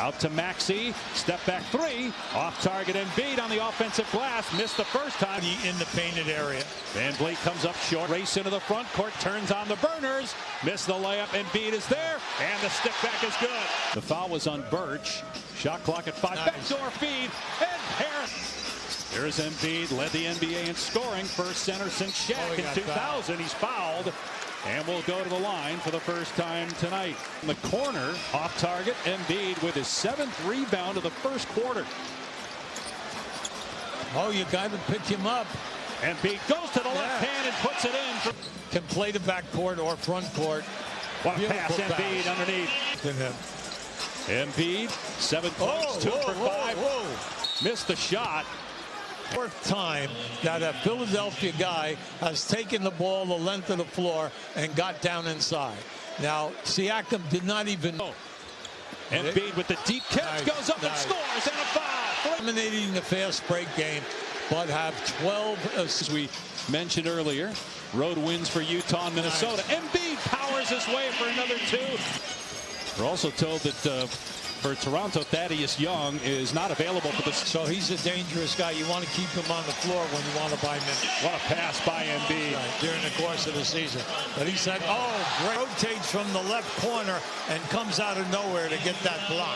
Out to Maxey. Step back three. Off target and beat on the offensive glass. Missed the first time. in the painted area. VanVleet comes up short. Race into the front court. Turns on the burners. Missed the layup. Embiid is there. And the step back is good. The foul was on Birch. Shot clock at five. Nice. Backdoor feed. And Harris. Here's Embiid. Led the NBA in scoring. First center since Shaq Oh, in got 2000. He's fouled. And will go to the line for the first time tonight. In the corner, off target, Embiid with his seventh rebound of the first quarter. Oh, you got to pick him up. Embiid goes to the left Yeah. hand and puts it in. Can play the back court or front court. what a pass, Beautiful Embiid underneath. Embiid, seven points, Oh, two whoa, for whoa, five. whoa. Missed the shot. Fourth time that a Philadelphia guy has taken the ball the length of the floor and got down inside. Now, Siakam did not even Oh. Embiid with the deep catch Nice, goes up and scores and a foul. dominating the fast break game, but have 12 assists. As we mentioned earlier, road wins for Utah and Minnesota. Embiid powers his way for another two. We're also told that uh, for Toronto, Thaddeus Young is not available for this. So he's a dangerous guy. You want to keep him on the floor when you want to buy minutes. What a pass by Embiid. Right, during the course of the season. But he said, oh, great. Rotates from the left corner and comes out of nowhere to get that block.